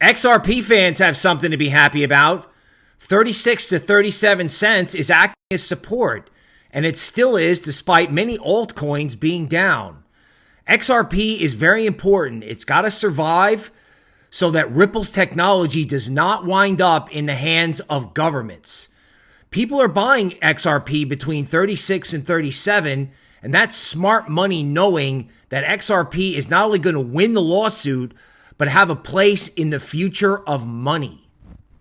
XRP fans have something to be happy about. 36 to 37 cents is acting as support, and it still is despite many altcoins being down. XRP is very important. It's got to survive so that Ripple's technology does not wind up in the hands of governments. People are buying XRP between 36 and 37, and that's smart money knowing that XRP is not only going to win the lawsuit, but have a place in the future of money.